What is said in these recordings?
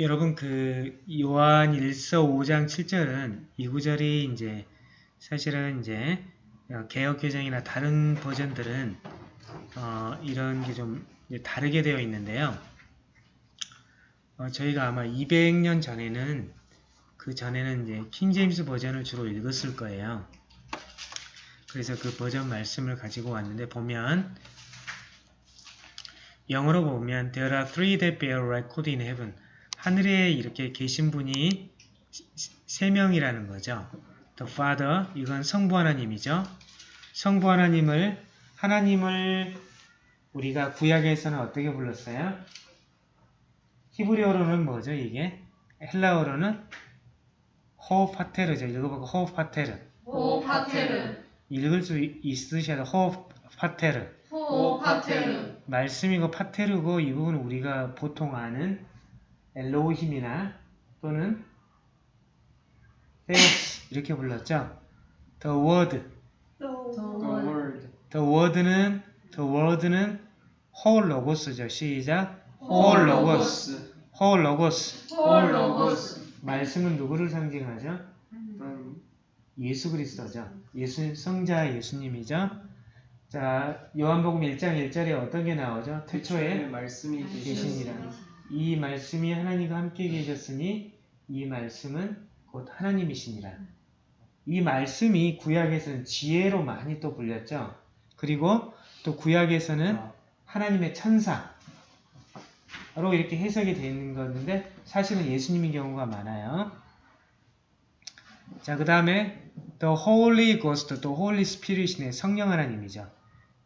여러분 그 요한 1서 5장 7절은 이 구절이 이제 사실은 이제 개혁개정이나 다른 버전들은 어, 이런 게 좀 다르게 되어 있는데요. 어, 저희가 아마 200년 전에는 그 전에는 이제 킹제임스 버전을 주로 읽었을 거예요. 그래서 그 버전 말씀을 가지고 왔는데 보면 영어로 보면 There are three that bear record in heaven. 하늘에 이렇게 계신 분이 세 명이라는 거죠. The Father, 이건 성부 하나님이죠. 성부 하나님을 하나님을 우리가 구약에서는 어떻게 불렀어요? 히브리어로는 뭐죠, 이게? 헬라어로는 호파테르죠. 읽어보고 호파테르. 호파테르. 읽을 수 있으셔도 호파테르. 호파테르. 말씀이고 파테르고 이 부분은 우리가 보통 아는 엘로힘이나 또는 이렇게 불렀죠. The word. The word. The word는 the word는 whole logos죠. 시작. whole logos. whole logos. 홀로고스. 말씀은 누구를 상징하죠? 음. 예수 그리스도죠. 예수 성자 예수님이죠. 자, 요한복음 1장 1절에 어떤 게 나오죠? 태초에 말씀이 계시니라. 이 말씀이 하나님과 함께 계셨으니 이 말씀은 곧 하나님이시니라. 이 말씀이 구약에서는 지혜로 많이 또 불렸죠. 그리고 또 구약에서는 하나님의 천사로 이렇게 해석이 되어 있는 건데 사실은 예수님인 경우가 많아요. 자, 그 다음에 The Holy Ghost, 또 Holy Spirit이네 성령 하나님이죠.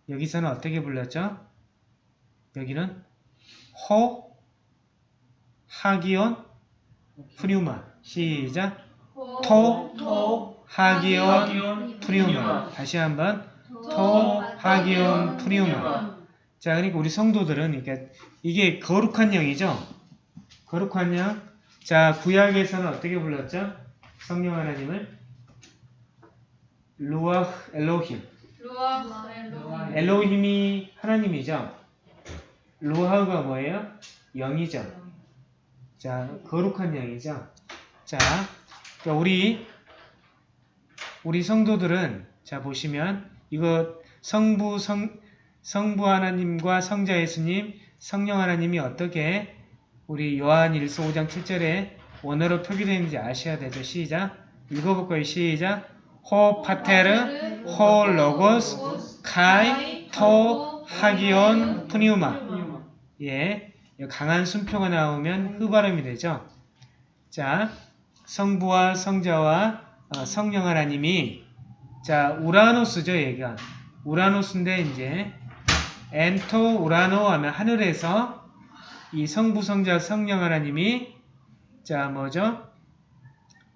여기서는 어떻게 불렀죠? 여기는 호, 하기온, 프리우마. 시작. 토, 토. 하기온, 프리우마. 다시 한번 토, 하기온, 프리우마. 자, 그러니까 우리 성도들은 이게 이게 거룩한 영이죠. 거룩한 영. 자, 구약에서는 어떻게 불렀죠? 성령 하나님을 루아흐 엘로힘. 엘로힘이 하나님이죠. 루아흐가 뭐예요? 영이죠. 자, 거룩한 영이죠. 자, 우리 우리 성도들은 자 보시면 이거 성부 성 성부 하나님과 성자 예수님, 성령 하나님이 어떻게 우리 요한 1서 5장 7절에 원어로 표기되어 있는지 아셔야 되죠. 시작. 읽어볼까요? 시작. 호 파테르, 호 로고스, 카이, 토, 하기온, 푸니우마. 예, 강한 순표가 나오면 흡발음이 되죠. 자, 성부와 성자와 어, 성령 하나님이 자 우라노스죠 얘가 οὐρανός인데 이제 ἐν τῷ οὐρανῷ 하면 하늘에서 이 성부 성자 성령 하나님이 자 뭐죠?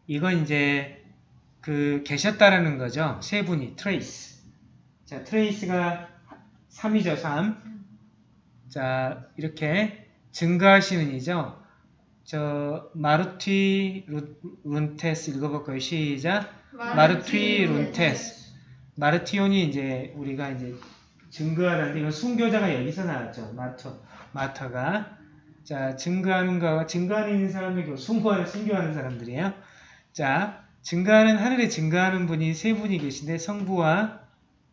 이건 이제 그 계셨다라는 거죠. 세 분이 τρεῖς. 자 τρεῖς가 3이죠 3. 자 이렇게 증거하시는 이죠. 저 μαρτυ ροῦ, ροῦντες 읽어볼까요? 시작. μαρτυροῦντες. 마르티온이 이제 우리가 이제 증거하는데 이건 순교자가 여기서 나왔죠. 마터 마터가 자 증거하는 거 증거하는 사람들이 순교하는 순교하는 사람들이에요. 자 증거하는 하늘에 증거하는 분이 세 분이 계신데 성부와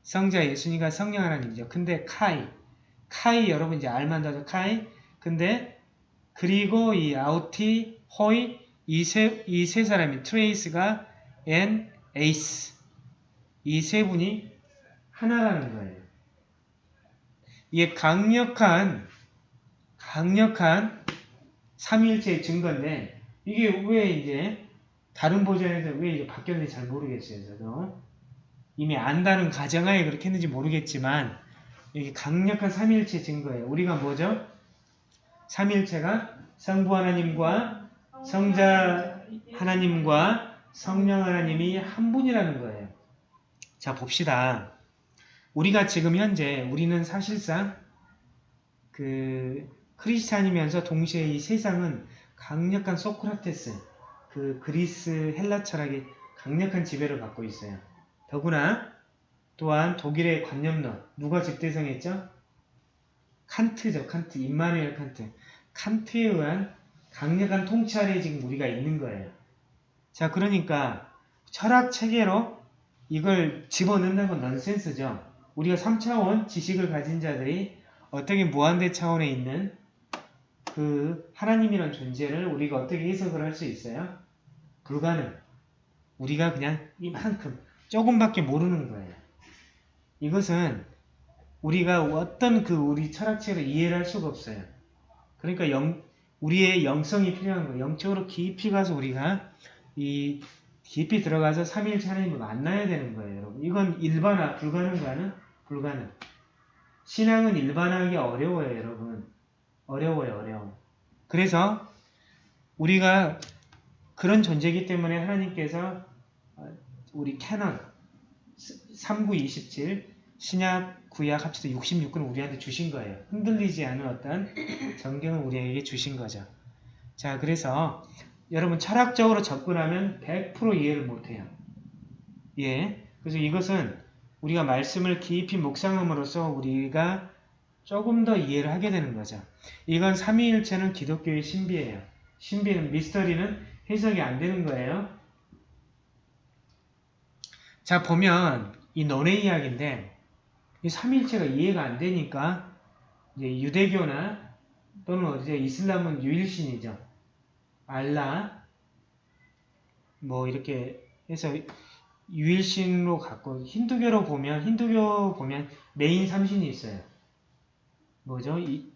성자 예수님과 성령 하나님이죠. 근데 καὶ καὶ 여러분 이제 알만하죠 καὶ 근데 그리고 이 οὗτοι, οἱ 이세 이 세 사람이 τρεῖς가 ἕν εἰσι 이 세 분이 하나라는 거예요. 이게 강력한 강력한 삼일체의 증거인데 이게 왜 이제 다른 버전에서 왜 이제 바뀌었는지 잘 모르겠어요. 저도 이미 안다는 가정하에 그렇게 했는지 모르겠지만 이게 강력한 삼일체 증거예요. 우리가 뭐죠? 삼일체가 성부 하나님과 성자 하나님과 성령 하나님이 한 분이라는 거예요. 자 봅시다. 우리가 지금 현재 우리는 사실상 그 크리스찬이면서 동시에 이 세상은 강력한 소크라테스 그 그리스 헬라 철학이 강력한 지배를 받고 있어요. 더구나 또한 독일의 관념론 누가 집대성했죠? 칸트죠. 칸트. 임마누엘 칸트. 칸트에 의한 강력한 통치 아래에 지금 우리가 있는 거예요. 자, 그러니까 철학 체계로 이걸 집어넣는 건 넌센스죠. 우리가 3차원 지식을 가진 자들이 어떻게 무한대 차원에 있는 그 하나님이란 존재를 우리가 어떻게 해석을 할 수 있어요? 불가능. 우리가 그냥 이만큼 조금밖에 모르는 거예요. 이것은 우리가 어떤 그 우리 철학체를 이해를 할 수가 없어요. 그러니까 영, 우리의 영성이 필요한 거예요. 영적으로 깊이 가서 우리가 이 깊이 들어가서 삼일체 하나님을 만나야 되는 거예요, 여러분. 이건 일반화, 불가능가는 불가능. 신앙은 일반화하기 어려워요, 여러분. 어려워요, 어려워. 그래서 우리가 그런 존재이기 때문에 하나님께서 어, 우리 캐넌 3927 신약 구약 합쳐서 66권을 우리한테 주신 거예요. 흔들리지 않은 어떤 정경을 우리에게 주신 거죠. 자, 그래서 여러분 철학적으로 접근하면 100% 이해를 못해요. 예. 그래서 이것은 우리가 말씀을 깊이 묵상함으로써 우리가 조금 더 이해를 하게 되는 거죠. 이건 삼위일체는 기독교의 신비예요. 신비는 미스터리는 해석이 안 되는 거예요. 자 보면 이 논의 이야기인데 이 삼위일체가 이해가 안 되니까 이제 유대교나 또는 어디서 이슬람은 유일신이죠. 알라 뭐 이렇게 해서 유일신으로 갖고 힌두교로 보면 힌두교 보면 메인 삼신이 있어요. 뭐죠? 이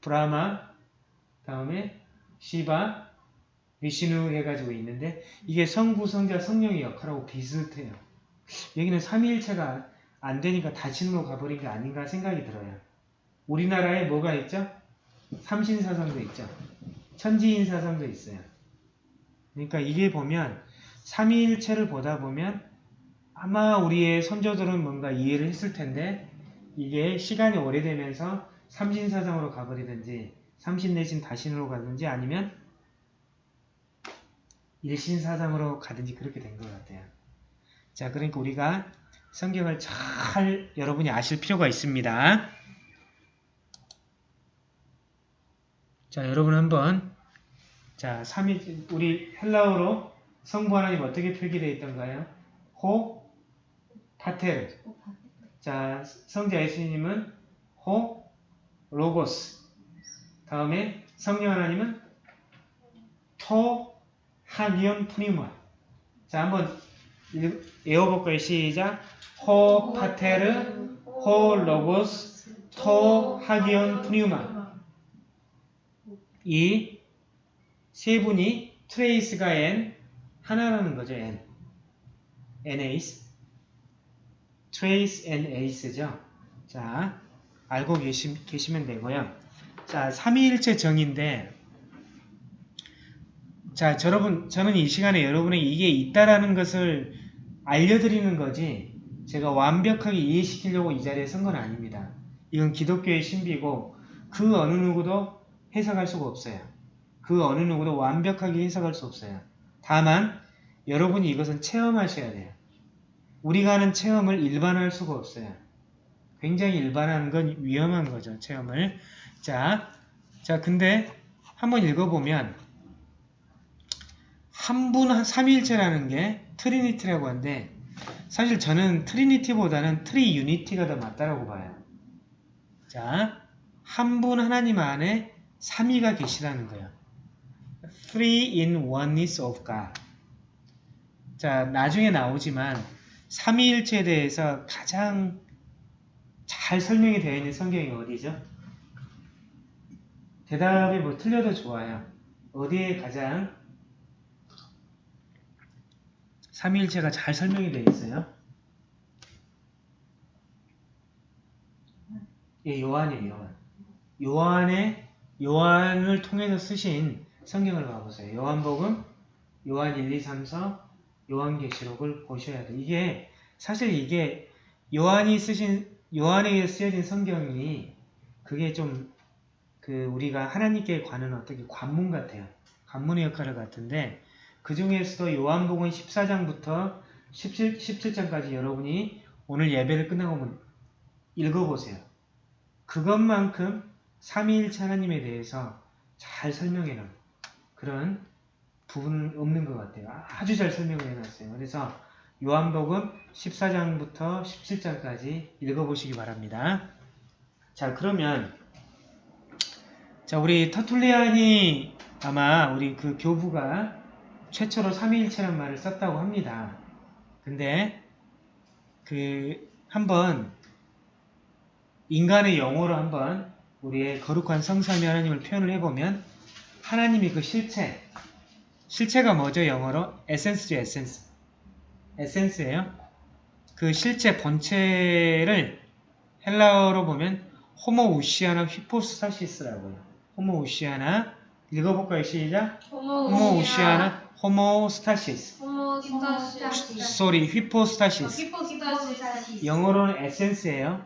브라마 다음에 시바 위시누 해가지고 있는데 이게 성부, 성자, 성령의 역할하고 비슷해요. 여기는 삼위일체가 안 되니까 다신으로 가버린 게 아닌가 생각이 들어요. 우리나라에 뭐가 있죠? 삼신사상도 있죠. 천지인사상도 있어요. 그러니까 이게 보면 삼위일체를 보다 보면 아마 우리의 선조들은 뭔가 이해를 했을 텐데 이게 시간이 오래되면서 삼신사상으로 가버리든지 삼신 내신 다신으로 가든지 아니면 일신사상으로 가든지 그렇게 된 것 같아요. 자, 그러니까 우리가 성경을 잘 여러분이 아실 필요가 있습니다. 자, 여러분 한번 자, 3일 우리 헬라어로 성부 하나님 어떻게 표기되어 있던가요? ὁ πατήρ. 자, 성자 예수님은 ὁ λόγος. 다음에 성령 하나님은 τὸ ἅγιον πνεῦμα. 자, 한번 읽- 외워볼까요? 시작. ὁ πατήρ, ὁ λόγος, τὸ ἅγιον πνεῦμα. 이 세 분이 τρεῖς가 ἕν 하나라는 거죠. ἕν. ἕν εἰσι. τρεῖς ἕν εἰσι죠. 자, 알고 계시, 계시면 되고요. 자, 삼위일체 정인데 자, 여러분, 저는 이 시간에 여러분에게 이게 있다라는 것을 알려드리는 거지 제가 완벽하게 이해시키려고 이 자리에 선 건 아닙니다. 이건 기독교의 신비고 그 어느 누구도 해석할 수가 없어요. 그 어느 누구도 완벽하게 해석할 수 없어요. 다만 여러분이 이것은 체험하셔야 돼요. 우리가 하는 체험을 일반화할 수가 없어요. 굉장히 일반화하는 건 위험한 거죠. 체험을. 자, 자 근데 한번 읽어보면 한 분 한 삼위일체라는 게 Trinity라고 하는데 사실 저는 Trinity보다는 Tri-unity가 더 맞다라고 봐요. 자, 한 분 하나님 안에 삼위가 계시다는 거예요. Three in oneness of God. 자, 나중에 나오지만 삼위일체에 대해서 가장 잘 설명이 되어 있는 성경이 어디죠? 대답이 뭐 틀려도 좋아요. 어디에 가장 삼위일체가 잘 설명이 되어 있어요? 예, 요한이에요, 요한. 요한의 요한을 통해서 쓰신 성경을 봐보세요. 요한복음, 요한 1, 2, 3, 4, 요한계시록을 보셔야 돼요. 이게 사실 이게 요한이 쓰신 요한에게 쓰여진 성경이 그게 좀 그 우리가 하나님께 관한 어떻게 관문 같아요. 관문의 역할을 같은데 그 중에서도 요한복음 14장부터 17, 17장까지 여러분이 오늘 예배를 끝나고 읽어보세요. 그것만큼 삼위일체 하나님에 대해서 잘 설명해 놓은 그런 부분은 없는 것 같아요. 아주 잘 설명을 해놨어요. 그래서 요한복음 14장부터 17장까지 읽어보시기 바랍니다. 자, 그러면 자, 우리 터툴리안이 아마 우리 그 교부가 최초로 삼위일체란 말을 썼다고 합니다. 근데 그 한번 인간의 영어로 한번 우리의 거룩한 성삼위 하나님을 표현을 해보면 하나님이 그 실체 실체가 뭐죠 영어로? 에센스죠 에센스. 에센스예요. 그 실체 본체를 헬라어로 보면 ὁμοουσία나 ὑπόστασις라고요. ὁμοουσία나 읽어볼까요? 시작. ὁμοουσία나 호모스타시스 호모스타시스 소리 ὑπόστασις ὑπόστασις 영어로는 essence예요.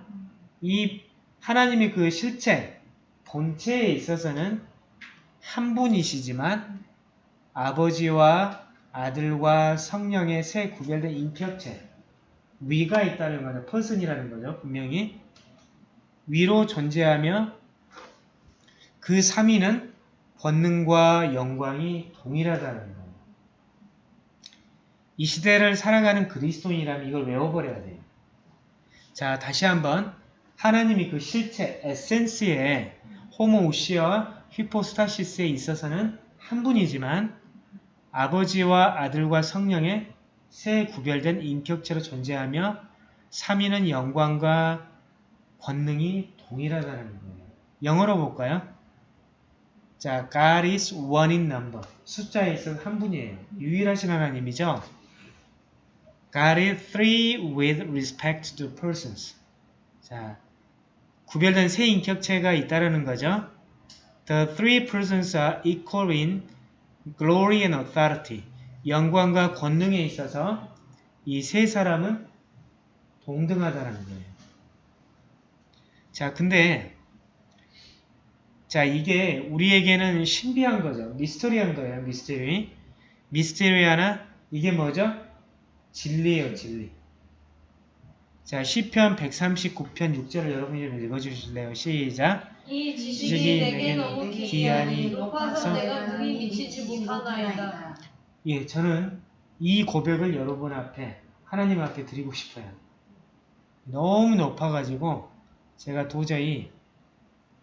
이 하나님의 그 실체, 본체에 있어서는 한 분이시지만 아버지와 아들과 성령의 세 구별된 인격체, 위가 있다는 거죠. 퍼슨이라는 거죠. 분명히 위로 존재하며 그 삼위는 권능과 영광이 동일하다는 거예요. 이 시대를 살아가는 그리스도인이라면 이걸 외워버려야 돼요. 자, 다시 한번 하나님이 그 실체, 에센스에 호모우시아와 휘포스타시스에 있어서는 한 분이지만 아버지와 아들과 성령의 세 구별된 인격체로 존재하며 삼위는 영광과 권능이 동일하다는 거예요. 영어로 볼까요? 자, God is one in number. 숫자에 있어서 한 분이에요. 유일하신 하나님이죠. God is three with respect to persons. 자, 구별된 세 인격체가 있다라는 거죠. The three persons are equal in glory and authority. 영광과 권능에 있어서 이 세 사람은 동등하다라는 거예요. 자, 근데 자, 이게 우리에게는 신비한 거죠. 미스터리한 거예요. 미스터리. 미스테리아나 이게 뭐죠? 진리예요, 진리. 자, 시편 139편 6절을 여러분이 좀 읽어주실래요? 시작. 이 지식이 내게 너무 기이하니 높아서 내가 능히 미치지 못하나이다. 예, 저는 이 고백을 여러분 앞에, 하나님 앞에 드리고 싶어요. 너무 높아가지고, 제가 도저히,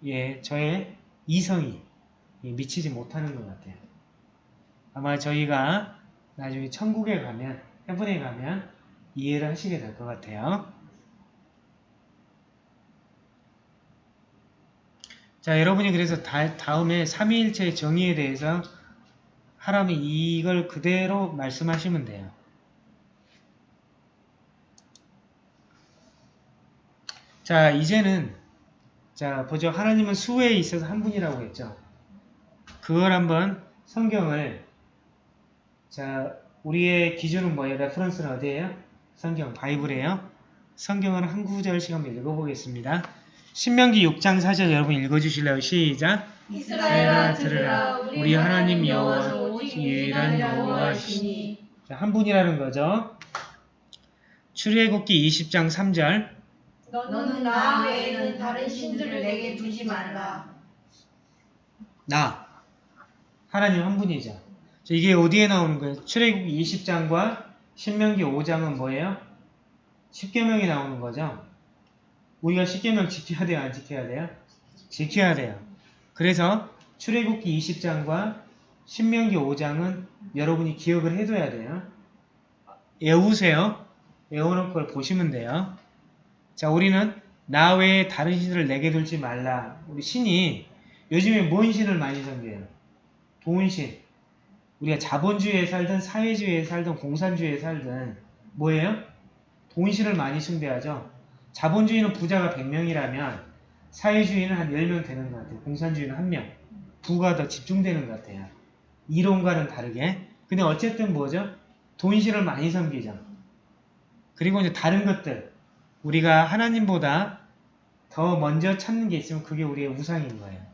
예, 저의 이성이 예, 미치지 못하는 것 같아요. 아마 저희가 나중에 천국에 가면, 해분에 가면 이해를 하시게 될 것 같아요. 자, 여러분이 그래서 다, 다음에 삼위일체의 정의에 대해서 하라면 이걸 그대로 말씀하시면 돼요. 자, 이제는 자, 보죠. 하나님은 수에 있어서 한 분이라고 했죠. 그걸 한번 성경을 자, 우리의 기준은 뭐예요? reference는 어디예요? 성경, 바이블이에요. 성경을 한 구절씩 한번 읽어보겠습니다. 신명기 6장 4절 여러분 읽어주실래요? 시작! 이스라엘아 들으라 우리 하나님 여호와는 오직 유일한 여호와시니 자, 한 분이라는 거죠. 출애굽기 20장 3절 너는 나 외에는 다른 신들을 내게 두지 말라. 나 하나님 한 분이죠. 자, 이게 어디에 나오는 거예요? 출애굽기 20장과 신명기 5장은 뭐예요? 십계명이 나오는 거죠. 우리가 십계명 지켜야 돼요, 안 지켜야 돼요? 지켜야 돼요. 그래서 출애굽기 20장과 신명기 5장은 여러분이 기억을 해둬야 돼요. 외우세요. 외우는 걸 보시면 돼요. 자, 우리는 나 외에 다른 신을 내게 둘지 말라. 우리 신이 요즘에 뭔 신을 많이 섬겨요? 돈신. 우리가 자본주의에 살든 사회주의에 살든 공산주의에 살든 뭐예요? 돈신을 많이 숭배하죠. 자본주의는 부자가 100명이라면 사회주의는 한 10명 되는 것 같아요. 공산주의는 1명. 부가 더 집중되는 것 같아요. 이론과는 다르게. 근데 어쨌든 뭐죠? 돈신을 많이 섬기죠. 그리고 이제 다른 것들. 우리가 하나님보다 더 먼저 찾는 게 있으면 그게 우리의 우상인 거예요.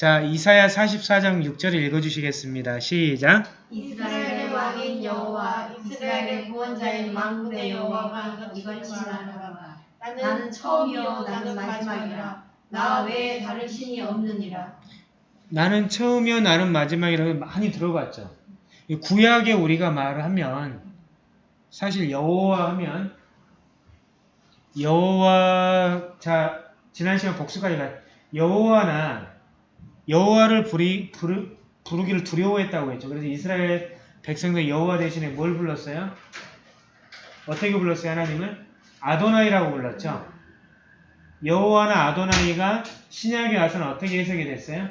자, 이사야 44장 6절을 읽어주시겠습니다. 시작. 이스라엘의 왕인 여호와 이스라엘의 구원자인 만군의 여호와가 이걸 지나노라. 나는 처음이요 나는 마지막이라. 나 외에 다른 신이 없느니라. 나는 처음이요 나는 마지막이라고 많이 들어봤죠. 이 구약에 우리가 말을 하면 사실 여호와 하면 여호와 자 지난 시간 복수까지 가 여호와나 여호와를 부리, 부르, 부르기를 두려워했다고 했죠. 그래서 이스라엘 백성들 여호와 대신에 뭘 불렀어요? 어떻게 불렀어요 하나님을? 아도나이라고 불렀죠. 여호와나 아도나이가 신약에 와서는 어떻게 해석이 됐어요?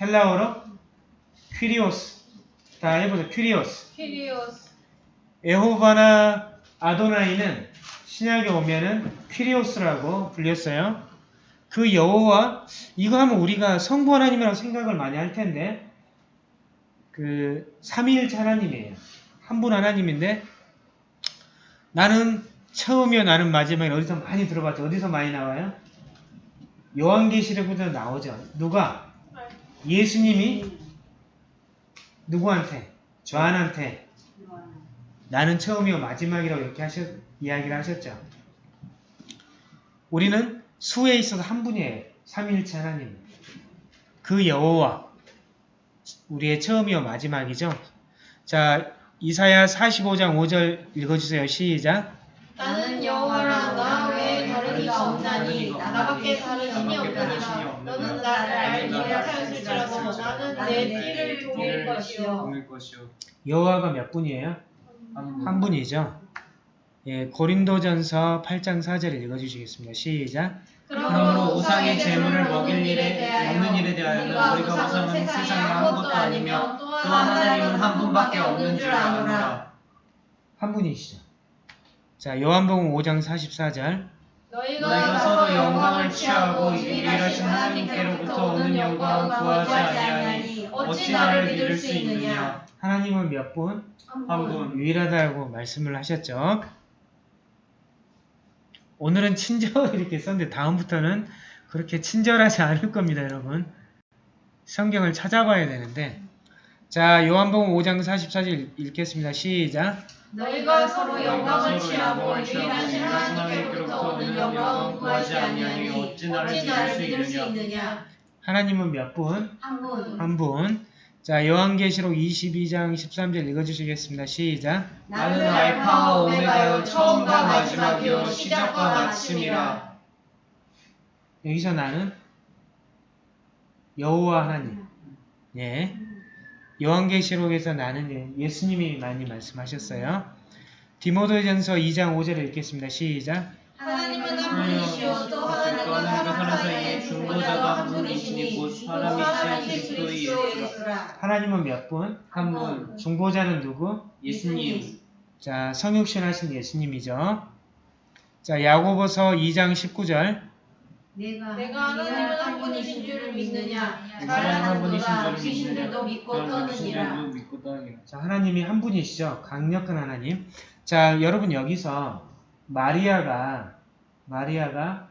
헬라어로 퀴리오스 다 해보자 퀴리오스 키리오스 에호바나 아도나이는 신약에 오면은 퀴리오스라고 불렸어요. 그 여호와 이거 하면 우리가 성부 하나님이라고 생각을 많이 할 텐데 그 삼위일체 하나님이에요. 한 분 하나님인데 나는 처음이요 나는 마지막에 어디서 많이 들어봤죠. 어디서 많이 나와요? 요한계시록부터 나오죠. 누가? 예수님이 누구한테? 조한한테 나는 처음이요 마지막이라고 이렇게 하셨, 이야기를 하셨죠. 우리는 수에 있어서 한 분이에요. 삼위일체 하나님. 그 여호와 우리의 처음이요 마지막이죠. 자 이사야 45장 5절 읽어주세요. 시작. 나는 여호와라 나 외에 다른 이가 없나니 나밖에 다른 신이 없느니라 너는 나를 알지 못하였을지라도 나는 내 피를 돌릴 것이요. 여호와가 몇 분이에요? 한한 분이죠. 예, 고린도전서 8장 4절 읽어주시겠습니다. 시작. 그러므로 우상의 제물을 먹일 일에 대하여 먹는 일에 대하여는 우리가 우상은 세상에 아무것도 아니며 또한 하나님은 한 분밖에 없는 줄 아노라 한 분이시죠. 자, 요한복음 5장 44절. 너희가 서로 영광을 취하고 유일하신 하나님께로부터 오는 영광을 구하지 아니하니 어찌 나를 믿을 수 있느냐 하나님은 몇 분? 한 분. 유일하다고 말씀을 하셨죠. 오늘은 친절 이렇게 썼는데 다음부터는 그렇게 친절하지 않을 겁니다, 여러분. 성경을 찾아봐야 되는데. 자, 요한복음 5장 44절 읽겠습니다. 시작. 너희가 서로 영광을 취하고 유일하신 하나님께로부터 오는 영광을 구하지 아니하니 어찌 나를 믿을 수 있느냐 하나님은 몇 분? 한 분 한 분. 자, 요한계시록 22장 13절 읽어주시겠습니다. 시작. 나는 알파와 오메가요 처음과 마지막이요 시작과 마침이라 여기서 나는 여호와 하나님. 예. 요한계시록에서 나는 예- 예수님이 많이 말씀하셨어요. 디모데전서 2장 5절을 읽겠습니다. 시작. 하나님은 한 분이시요 또 하나님과 사람 사이에 중보자가 한 분이시니 곧 사람이신 그리스도 예수라 하나님은 몇 분? 한 분. 중보자는 누구? 예수님. 자, 성육신 하신 예수님이죠. 자, 야고보서 2장 19절. 내가 하나님은 한 분이신 줄을 믿느냐 하나님 한 분이신 잘하는도다 귀신들도 믿고 떠느니라. 자, 하나님이 한 분이시죠. 강력한 하나님. 자, 여러분 여기서 마리아가 마리아가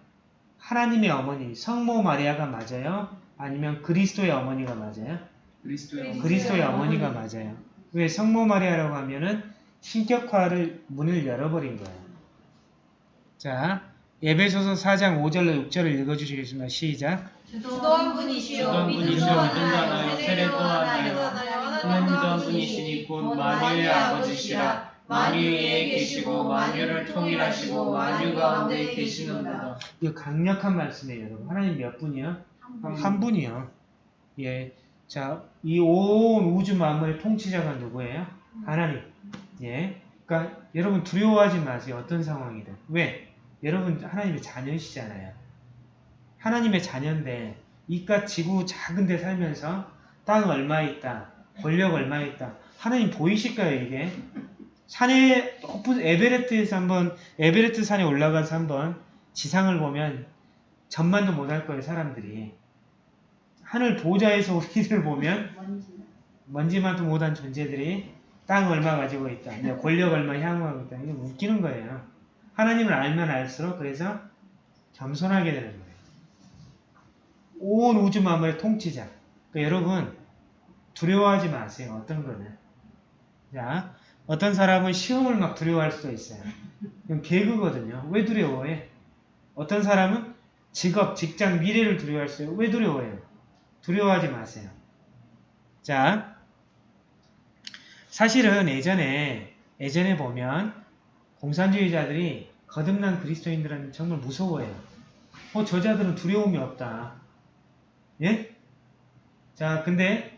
하나님의 어머니, 성모 마리아가 맞아요? 아니면 그리스도의 어머니가 맞아요? 그리스도의 그리스도의 어머니가 맞아요. 왜 성모 마리아라고 하면은 신격화를 문을 열어버린 거예요. 자, 예배소서 4장 5절로 6절을 읽어주시겠습니다. 시작. 주도 한 분이시요 주도 한 믿음도 하나요 세례도 하나요 하나님도 한 분이시니 곧 만유의 아버지시라 만유 위에 계시고 만유를 통일하시고 만유 가운데 계시는도다. 이거 강력한 말씀이에요, 여러분. 하나님 몇 분이요? 한 분이요. 예. 자, 이 온 우주 만물의 통치자가 누구예요? 하나님. 예. 그러니까 여러분 두려워하지 마세요. 어떤 상황이든. 왜? 여러분 하나님의 자녀시잖아요. 하나님의 자녀인데 이깟 지구 작은 데 살면서 땅 얼마 있다. 권력 얼마 있다. 하나님 보이실까요, 이게? 산에 높은 에베레스트에서 한번 에베레스트 산에 올라가서 한번 지상을 보면 전만도 못할 거예요, 사람들이. 하늘 보좌에서 우리를 보면 먼지만도 못한 존재들이 땅 얼마 가지고 있다. 권력 얼마 향후하고 있다. 이게 웃기는 거예요. 하나님을 알면 알수록 그래서 겸손하게 되는 거예요. 온 우주 만물의 통치자. 그러니까 여러분 두려워하지 마세요. 어떤 거는. 자, 어떤 사람은 시험을 막 두려워할 수도 있어요. 그건 개그거든요. 왜 두려워해? 어떤 사람은 직업, 직장, 미래를 두려워할 수 있어요. 왜 두려워해요? 두려워하지 마세요. 자, 사실은 예전에 예전에 보면 공산주의자들이 거듭난 그리스도인들은 정말 무서워해요. 어, 저자들은 두려움이 없다. 예? 자, 근데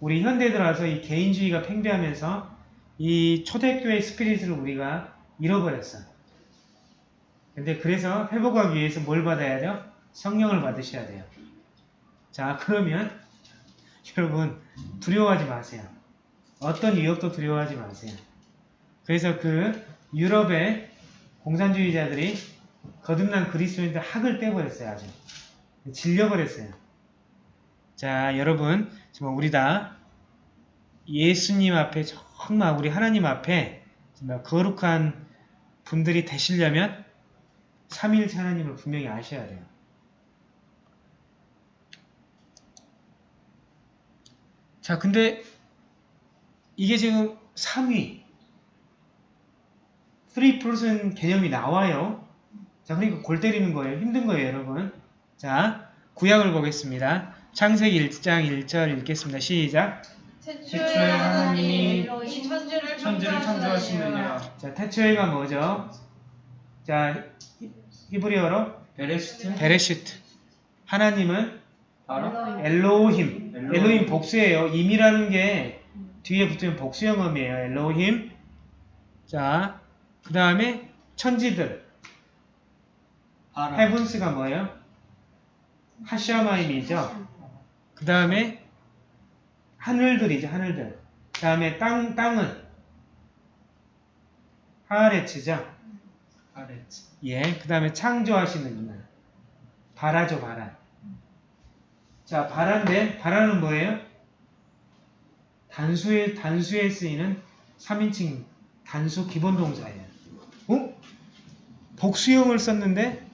우리 현대 들어와서 이 개인주의가 팽배하면서 이 초대교회 스피릿을 우리가 잃어버렸어. 근데 그래서 회복하기 위해서 뭘 받아야죠? 성령을 받으셔야 돼요. 자, 그러면 여러분 두려워하지 마세요. 어떤 위협도 두려워하지 마세요. 그래서 그 유럽의 공산주의자들이 거듭난 그리스도인들 학을 떼버렸어요. 아주. 질려버렸어요. 자, 여러분 정말 우리 다 예수님 앞에 정말 우리 하나님 앞에 거룩한 분들이 되시려면 삼위일체 하나님을 분명히 아셔야 돼요. 자, 근데 이게 지금 3위 3% 개념이 나와요. 자, 그러니까 골 때리는 거예요. 힘든 거예요, 여러분. 자, 구약을 보겠습니다. 창세기 1장 1절 읽겠습니다. 시작. 태초에 하나님이 이 천지를 천지를 창조하시느니라. 자, 태초에가 뭐죠? 자, 히- 히브리어로 בראשית בראשית. 하나님은 바로 אלהים. אלהים. אלהים 복수예요. ים이라는 게 뒤에 붙으면 복수 어미예요. אלהים. 자, 그 다음에 천지들. ברא heavens가 뭐예요? 하샤마임이죠. 그 다음에 하늘들이죠. 하늘들. 그 다음에 땅, 땅은 하레츠죠. 아레츠 예, 그 다음에 창조하시는 이만. 바라죠, 바라. 자, 바라인데, 바라는 뭐예요? 단수에, 단수에 쓰이는 3인칭 단수 기본 동사예요. 어? 복수형을 썼는데,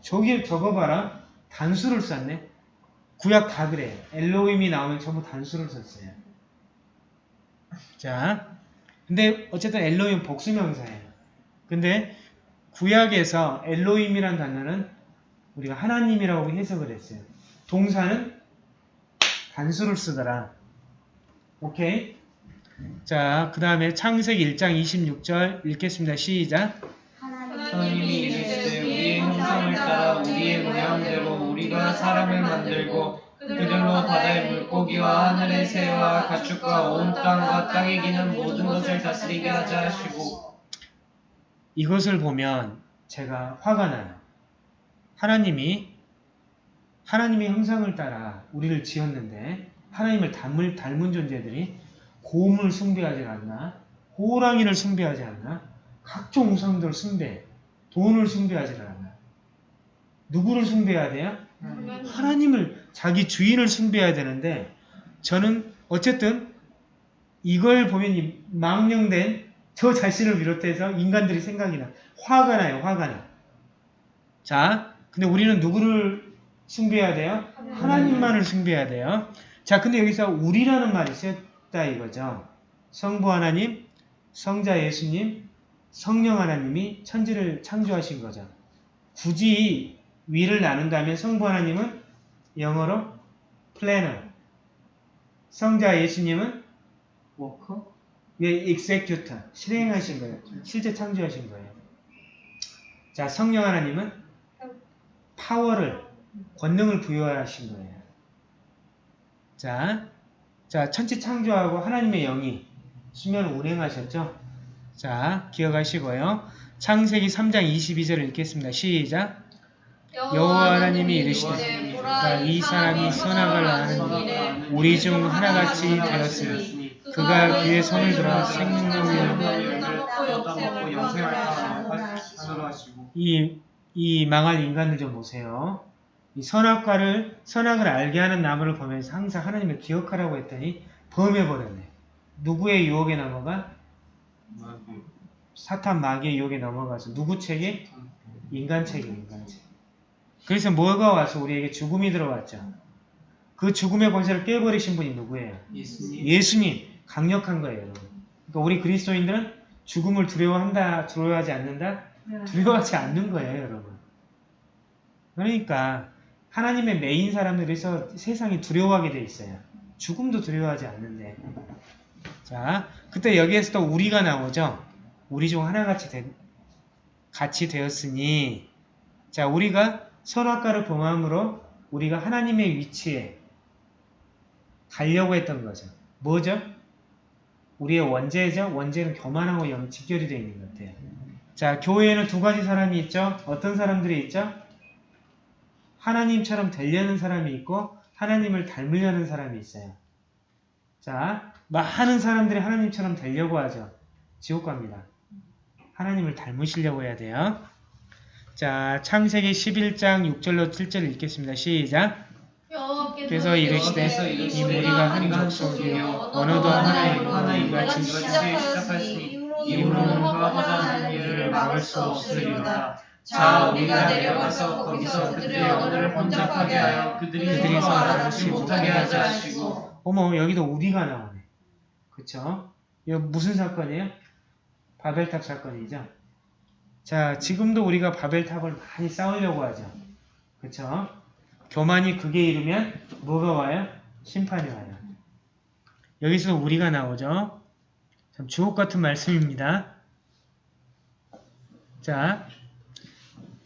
저기 저거 봐라. 단수를 썼네. 구약 다 그래요. 엘로힘이 나오면 전부 단수를 썼어요. 자, 근데 어쨌든 엘로힘 복수명사예요. 근데 구약에서 엘로힘이란 단어는 우리가 하나님이라고 해석을 했어요. 동사는 단수를 쓰더라. 오케이? 자, 그 다음에 창세기 1장 26절 읽겠습니다. 시작. 하나님이 이르시되 우리의 형상을 따라 우리의 모양대로 우리가 사람을 만들고 그들로 바다의 물고기와 하늘의 새와 가축과 온 땅과 땅에 기는 모든 것을 다스리게 하자 하시고 이것을 보면 제가 화가 나요. 하나님이 하나님의 형상을 따라 우리를 지었는데 하나님을 닮을, 닮은 존재들이 곰을 숭배하지 않나? 호랑이를 숭배하지 않나? 각종 우상들을 숭배, 돈을 숭배하지 않나? 누구를 숭배해야 돼요? 하나님을 자기 주인을 숭배해야 되는데 저는 어쨌든 이걸 보면 이 망령된 저 자신을 비롯해서 인간들이 생각이 나. 화가 나요. 화가 나. 자, 근데 우리는 누구를 숭배해야 돼요? 하나님만을 숭배해야 돼요. 자, 근데 여기서 우리라는 말이 쓰였다 이거죠. 성부 하나님, 성자 예수님, 성령 하나님이 천지를 창조하신 거죠. 굳이 위를 나눈다면 성부 하나님은 영어로 플래너, 성자 예수님은 워커 왜 executor 실행하신 거예요. 실제 창조하신 거예요. 자, 성령 하나님은 파워를 권능을 부여하신 거예요. 자, 자 천지 창조하고 하나님의 영이 수면을 운행하셨죠. 자, 기억하시고요. 창세기 3장 22절을 읽겠습니다. 시작. 여호와 하나님이 이르시되 보라 이 사람이 선악을 아는 우리 중 하나같이 되었으니 그가 그의 손을 들어 생명나무를 먹고 영생할까 하늘로 하시고 이, 이 망할 인간들 좀 보세요. 이 선악과를, 선악을 알게 하는 나무를 보면서 항상 하나님을 기억하라고 했더니 범해버렸네. 누구의 유혹에 넘어가? 사탄 마귀의 유혹에 넘어가서 누구 책에? 인간 책에 인간 책. 그래서 뭐가 와서 우리에게 죽음이 들어왔죠. 그 죽음의 권세를 깨버리신 분이 누구예요? 예수님 예수님 강력한 거예요, 여러분. 그러니까 우리 그리스도인들은 죽음을 두려워한다, 두려워하지 않는다, 두려워하지 않는 거예요, 여러분. 그러니까 하나님의 메인 사람들에서 세상이 두려워하게 돼 있어요. 죽음도 두려워하지 않는데. 자, 그때 여기에서 또 우리가 나오죠. 우리 중 하나같이 된, 같이 되었으니 자, 우리가 선악과를 범함으로 우리가 하나님의 위치에 가려고 했던 거죠. 뭐죠? 우리의 원죄죠. 원죄는 교만하고 영 직결이 되어 있는 것 같아요. 자, 교회에는 두 가지 사람이 있죠. 어떤 사람들이 있죠? 하나님처럼 되려는 사람이 있고 하나님을 닮으려는 사람이 있어요. 자, 많은 사람들이 하나님처럼 되려고 하죠. 지옥 갑니다. 하나님을 닮으시려고 해야 돼요. 자, 창세기 11장 6절로 7절 읽겠습니다. 시작. 그래서 이르시되 이 무리가 한 족속이요 언어도 하나이고 하나이고 같이 시작하였으니 이후로는 화하자는 일을 막을 수 없으리로다. 자, 우리가 내려가서 거기서 그들의 언어를 혼잡하게 하여 그들이 서로 알아듣지 못하게 하지 하시고 어머, 여기도 우리가 나오네. 그쵸? 이거 무슨 사건이에요? 바벨탑 사건이죠. 자, 지금도 우리가 바벨탑을 많이 쌓으려고 하죠. 그쵸? 교만이 극에 이르면 뭐가 와요? 심판이 와요. 여기서 우리가 나오죠. 참 주옥 같은 말씀입니다. 자,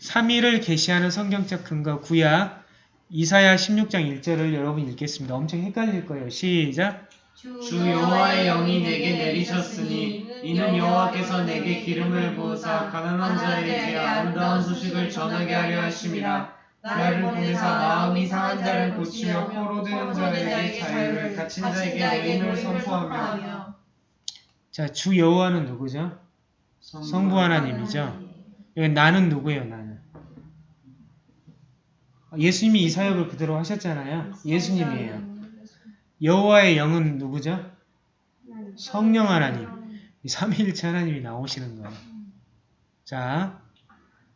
3위를 계시하는 성경적 근거 구약 이사야 16장 1절을 여러분 읽겠습니다. 엄청 헷갈릴 거예요. 시작. 주 여호와의 영이 내게 내리셨으니 이는 여호와께서 내게 기름을 부으사 가난한 자에게 아름다운 소식을 전하게 하려 하심이라 나를 보내사 마음이 상한 자를 고치며 포로 되는 자에게 자유를 갇힌 자에게 내림을 선포하며 자, 주 여호와는 누구죠? 성부 하나님이죠. 여기 나는 누구예요? 나는. 예수님이 이 사역을 그대로 하셨잖아요. 예수님이에요. 여호와의 영은 누구죠? 성령 하나님. 이 삼위일체 하나님이 나오시는 거예요. 자,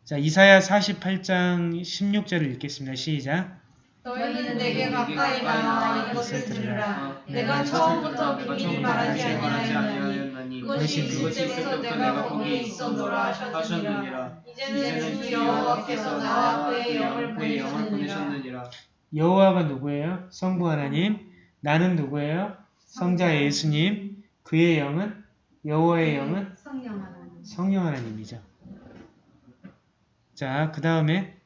자 이사야 48장 16절을 읽겠습니다. 시작. 너희는 내게 가까이 나와 이것을 들으라 내가 처음부터 비밀히 말하지 아니하였나니 그것이 그때부터 내가 거기에 있었노라 하셨느니라 이제는 주 여호와께서 나와 그의 영을 보내셨느니라 여호와가 누구예요? 성부 하나님. 나는 누구예요? 성자 예수님. 그의 영은 여호와의 영은 성령 하나님. 성령 하나님이죠. 자, 그 다음에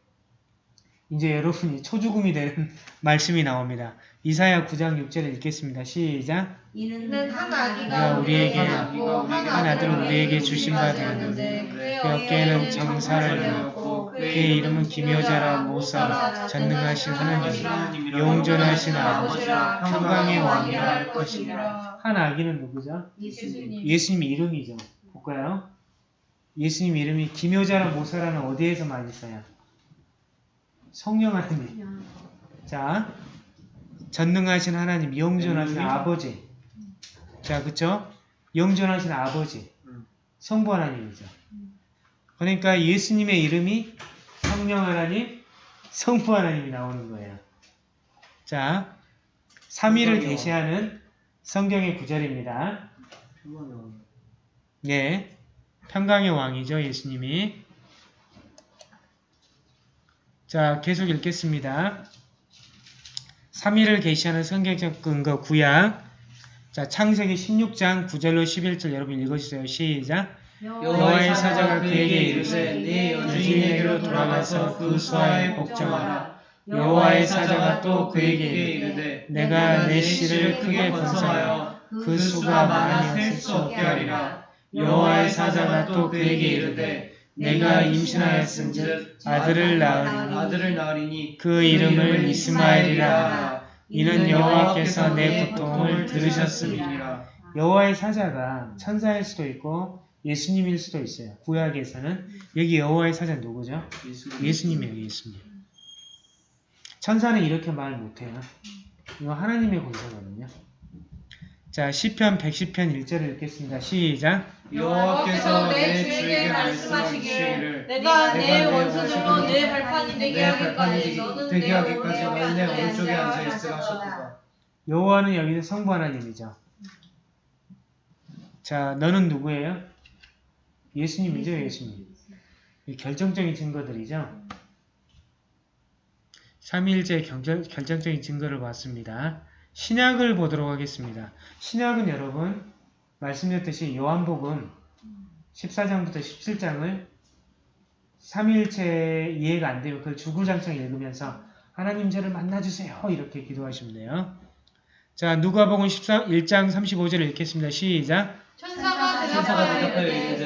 이제 여러분이 초죽음이 되는 말씀이 나옵니다. 이사야 9장 6절을 읽겠습니다. 시작. 이는 한 아기가 우리에게 낳고 한 아들을 우리에게 주신 바 되었는데 그의 그 어깨에는 정사를 넣었고 그의 이름은 기묘자라 모사 전능하신 하나님 영존하신 아버지라 평강의 왕이라 할 것이니라. 한 아기는 누구죠? 예수님. 예수님 이름이죠. 볼까요? 예수님 이름이 기묘자라 모사라는 어디에서 많이 써요? 성령 하나님. 자, 전능하신 하나님, 영존하신 아버지. 자, 그쵸? 영존하신 아버지. 성부 하나님이죠. 그러니까 예수님의 이름이 성령 하나님, 성부 하나님이 나오는 거예요. 자, 3위를 계시하는 성경의 구절입니다. 네. 평강의 왕이죠, 예수님이. 자, 계속 읽겠습니다. 3위를 계시하는 성경적 근거 구약. 자, 창세기 16장 9절로 11절 여러분 읽어주세요. 시작. 여호와의 사자가 그에게 이르되 네 여주인에게로 돌아가서 그 수하에 복종하라. 여호와의 사자가 또 그에게 이르되 내가 내 씨를 크게 번성하여 그 수가 많이 셀수 없게 하리라. 여호와의 사자가 또 그에게 이르되 내가 임신하였은즉 아들을 낳으리니 아들을 낳으리니 그 이름을 이스마엘이라 하라. 이는 여호와께서 내 고통을 들으셨음이니라. 여호와의 사자가 천사일 수도 있고 예수님일 수도 있어요. 구약에서는 여기 여호와의 사자 누구죠? 예수님이에요. 예수님. 천사는 이렇게 말 못해요. 이거 하나님의 권세거든요. 자, 시편 110편 1절을 읽겠습니다. 시작. 여호와께서 내 주에게 말씀하시기를 내가 내 원수들로 내내 발판이 되게 하기까지 너는 내 되게 하기까지 오른쪽에 앉아 오른쪽에 있으라 앉아 있으라 하셨도다. 여호와는 여기서 성부 하나님이죠. 자, 너는 누구예요? 예수님이죠, 예수님. 이 결정적인 증거들이죠. 삼위일체 경절- 결정적인 증거를 봤습니다. 신약을 보도록 하겠습니다. 신약은 여러분 말씀드렸듯이 요한복음 14장부터 17장을 삼위일체 이해가 안 되면 그걸 주구장창 읽으면서 하나님 저를 만나주세요 이렇게 기도하시면 돼요. 자 누가복음 14, 1장 35절을 읽겠습니다. 시작 천사가 대답하여 이르되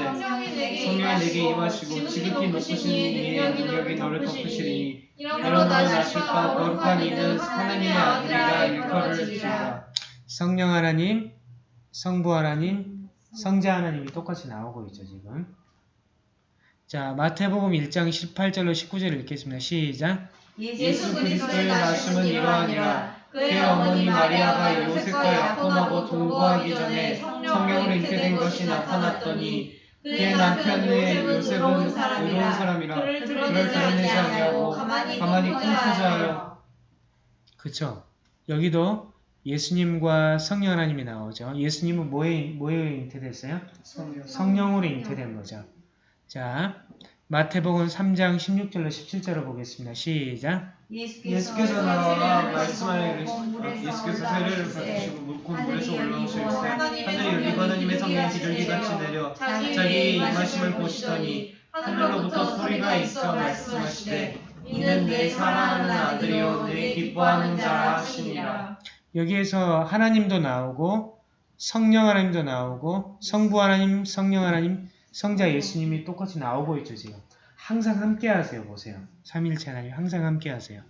성령이 내게 임하시고 지극히 높으신 이의 능력이 너를 덮으시리니 이러므로 나실까 거룩한 이는 하나님의 아들이라 일컬을 주리라. 성령 하나님, 성부 하나님, 성자 하나님이 똑같이 나오고 있죠 지금. 자 마태복음 1장 18절로 19절을 읽겠습니다. 시작. 예수 그리스도의 나심은 이러하니라. 그의 어머니 마리아가 요셉과 약혼하고 동거하기 전에 성령으로 잉태된 것이 나타났더니 그의 남편의 요셉은 의로운 사람이라 그를 드러내지 아니하고 가만히 꿈꾸자 하여 그쵸 여기도 예수님과 성령 하나님이 나오죠. 예수님은 뭐에, 뭐에 잉태됐어요? 성령으로 잉태된 거죠. 자 마태복음 3장 16절로 17절을 보겠습니다. 시작. 예수께서 나와 말씀하여 예수께서 세례를 받으시고 물고 물에서 올라오시되 하늘이 열리고 하나님의 성령이 비둘기같이 내려 자기의 임하심을 보시더니 하늘로부터 소리가 있어 말씀하시되 이는 내 사랑하는 아들이요 내 기뻐하는 자라. 하시니라. 여기에서 하나님도 나오고 성령 하나님도 나오고 성부 하나님, 성령 하나님, 성자 예수님이 똑같이 나오고 있죠 지금. 항상 함께 하세요 보세요. 삼일체 하나님 항상 함께 하세요.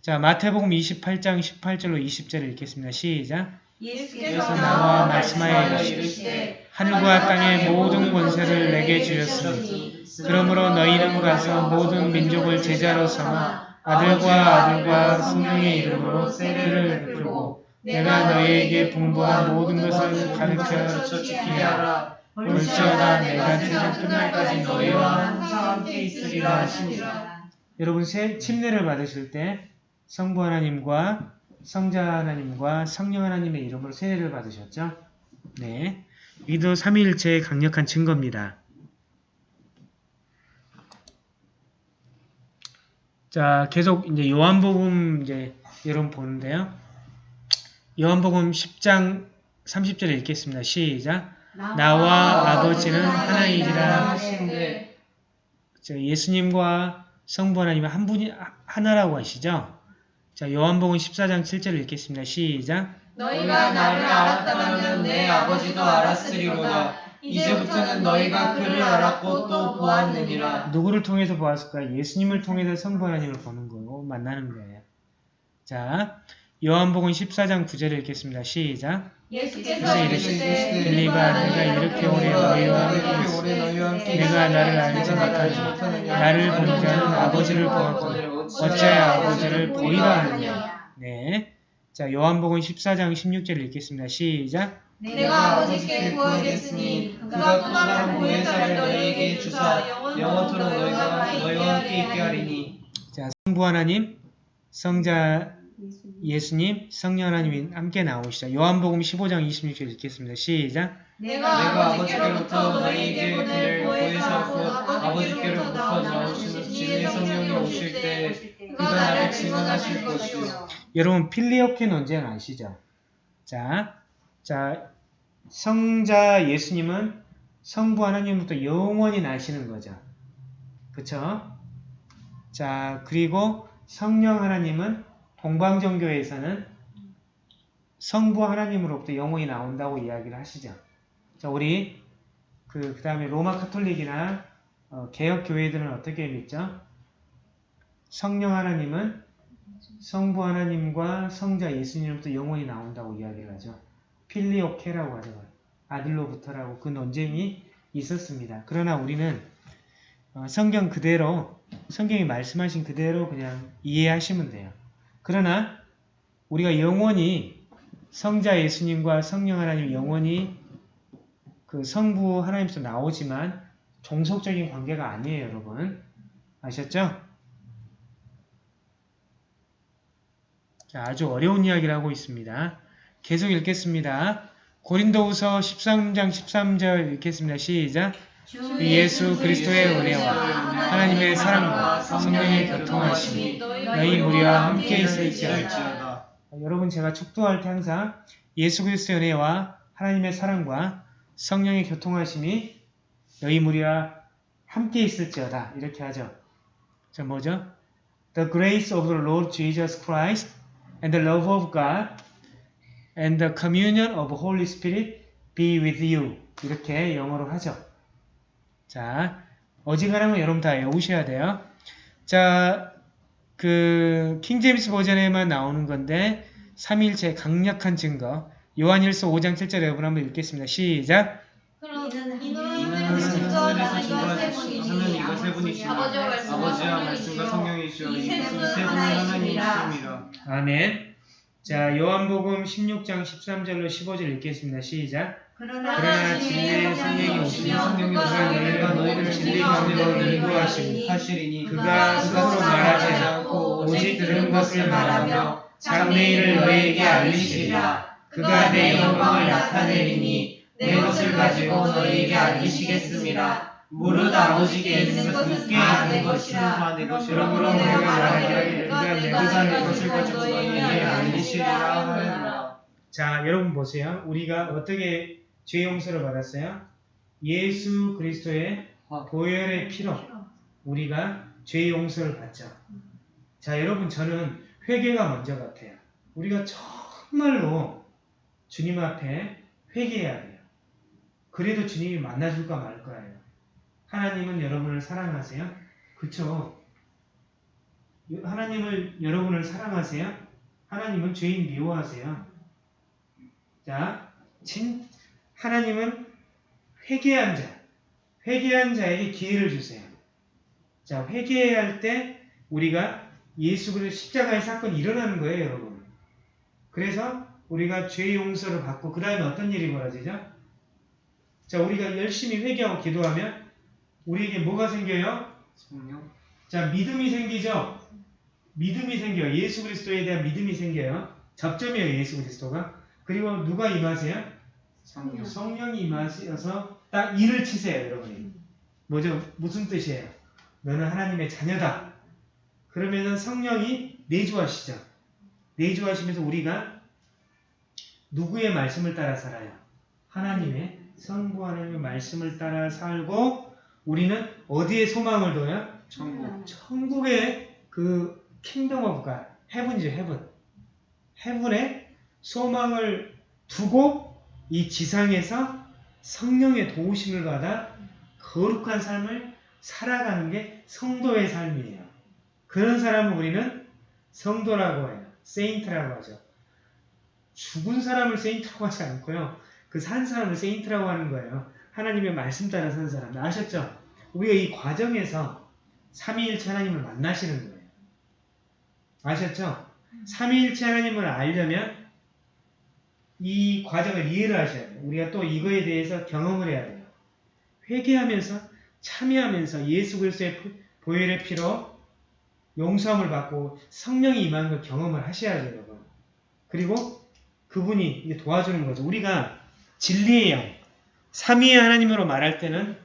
자 마태복음 28장 18절로 20절을 읽겠습니다. 시작 예수께서 나와 말씀하여 이르시되 이르시되 하늘과 땅의 모든 권세를 내게 주셨으니 그러므로 너희는 가서 모든 민족을 제자로 삼아 아들과 아들과 성령의 이름으로 세례를 베풀고 내가 너희에게 분부한 모든 것을 가르쳐 지키게 하라. 볼지어다 내가 세상 끝날까지 너희와 함께 있으리라 하시니라 여러분 세, 침례를 받으실 때 성부 하나님과 성자 하나님과 성령 하나님의 이름으로 세례를 받으셨죠? 네. 이도 삼위일체의 강력한 증거입니다. 자, 계속 이제 요한복음 이제 여러분 보는데요. 요한복음 10장 30절에 읽겠습니다. 시작. 나와 아버지는 하나이니라 하시는데 자, 예수님과 성부 하나님은 한 분이 하나라고 하시죠? 자, 요한복음 14장 7절을 읽겠습니다. 시작. 너희가 나를 알았다면 내 아버지도 알았으리로다 이제부터는 너희가 그를 알았고 또 보았느니라 누구를 통해서 보았을까? 예수님을 통해서 성부 하나님을 보는 거고 만나는 거예요. 자, 요한복음 14장 9절을 읽겠습니다. 시작. 예수께서 이르시되 빌리바 내가 이렇게 오래 너희와 함께 내가 나를 알지. 못하느냐. 나를 본 자는 아버지를 보았거늘 어찌하여 아버지를 보이라 하느냐. 네. 자, 요한복음 14장 16절을 읽겠습니다. 시작. 내가 아버지께 구하겠으니 그가 또 다른 보혜사를 너희에게 주사 영원토록 너희가 너희와 함께 있게 하리니 자, 성부 하나님, 성자 예수님, 성령 하나님이 함께 나오시죠. 요한복음 15장 26절 읽겠습니다. 시작. 내가 아버지께로부터 너희에게 보낼 보혜사 곧 아버지께로부터 나오시는 진리의 성령이 오실 때 그가 나를 증언하실 것이요 여러분 필리오케 논쟁 아시죠? 자, 자 성자 예수님은 성부 하나님부터 영원히 나시는 거죠. 그쵸? 자, 그리고 성령 하나님은 동방정교에서는 성부 하나님으로부터 영원히 나온다고 이야기를 하시죠. 자, 우리 그, 그 다음에 로마 카톨릭이나 어, 개혁 교회들은 어떻게 믿죠? 성령 하나님은 성부 하나님과 성자 예수님으로부터 영원히 나온다고 이야기를 하죠. 필리오케라고 하죠. 아들로부터라고 그 논쟁이 있었습니다. 그러나 우리는 어, 성경 그대로 성경이 말씀하신 그대로 그냥 이해하시면 돼요. 그러나 우리가 영원히 성자 예수님과 성령 하나님 영원히 그 성부 하나님께서 나오지만 종속적인 관계가 아니에요, 여러분. 아셨죠? 자, 아주 어려운 이야기를 하고 있습니다. 계속 읽겠습니다. 고린도후서 13장 13절 읽겠습니다. 시작. 주 예수 그리스도의 은혜와 하나님의 사랑과 성령의 교통하심이 너희 무리와 함께 있을지어다. 여러분 제가 축도할 때 항상 예수 그리스도의 은혜와 하나님의 사랑과 성령의 교통하심이 너희 무리와 함께 있을지어다 이렇게 하죠. 자 뭐죠? The grace of the Lord Jesus Christ and the love of God and the communion of Holy Spirit be with you 이렇게 영어로 하죠. 자 어지간하면 여러분 다 외우셔야 돼요. 자, 그 킹제임스 버전에만 나오는 건데 삼위일체 강력한 증거 요한일서 5장 7절 여러분 한번 읽겠습니다. 시작. 아버지와 말씀과 세. 하나님이십니다. 아멘. 자, 요한복음 16장 13절로 15절 읽겠습니다. 시작. 그러나 진리의 성령이 성령이 오시면 그가 그가 너희를 너희를 진리 가운데로 인도하시니 하시리니 그가 스스로 말하지 않고 오직 들은 것을 말하며 장래일을 너희에게 알리시리라. 그가 내 영광을 나타내리니 내 것을 가지고 너희에게 알리시겠습니다. 무릇 아버지께 있는 것은 다 내 것이라. 그러므로 내가 말하기를 그가 그가 내 내가 것을 내 것을 것을 가지고 너희에게 알리시리라. 하느니라 자, 여러분 보세요. 우리가 어떻게 죄 용서를 받았어요? 예수 그리스도의 보혈의 피로 우리가 죄 용서를 받죠. 자, 여러분 저는 회개가 먼저 같아요. 우리가 정말로 주님 앞에 회개해야 돼요. 그래도 주님이 만나줄까 말 거예요. 하나님은 여러분을 사랑하세요? 그쵸? 하나님을 여러분을 사랑하세요? 하나님은 죄인 미워하세요? 자, 진, 하나님은 회개한 자, 회개한 자에게 기회를 주세요. 자, 회개해야 할때 우리가 예수 그리스도 십자가의 사건이 일어나는 거예요, 여러분. 그래서 우리가 죄 용서를 받고 그 다음에 어떤 일이 벌어지죠? 자, 우리가 열심히 회개하고 기도하면 우리에게 뭐가 생겨요? 성령 자, 믿음이 생기죠? 믿음이 생겨요. 예수 그리스도에 대한 믿음이 생겨요. 접점이에요, 예수 그리스도가. 그리고 누가 임하세요? 성령 성령이 임하셔서 딱 일을 치세요, 여러분이. 뭐죠? 무슨 뜻이에요? 너는 하나님의 자녀다. 그러면은 성령이 내주하시죠. 내주하시면서 우리가 누구의 말씀을 따라 살아요? 하나님의 성부 하나님의 말씀을 따라 살고 우리는 어디에 소망을 둬요? 천국 천국의 그 kingdom of God, heaven이죠, heaven. heaven에 소망을 두고 이 지상에서 성령의 도우심을 받아 거룩한 삶을 살아가는 게 성도의 삶이에요. 그런 사람을 우리는 성도라고 해요. saint라고 하죠. 죽은 사람을 saint라고 하지 않고요. 그 산 사람을 saint라고 하는 거예요. 하나님의 말씀 따라 산 사람. 아셨죠? 우리가 이 과정에서 삼위일체 하나님을 만나시는 거예요. 아셨죠? 삼위일체 하나님을 알려면 이 과정을 이해를 하셔야 돼요. 우리가 또 이거에 대해서 경험을 해야 돼요. 회개하면서 참여하면서 예수 그리스도의 보혈의 피로 용서함을 받고 성령이 임하는 걸 경험을 하셔야죠, 여러분. 그리고 그분이 도와주는 거죠. 우리가 진리의 영, 삼위의 하나님으로 말할 때는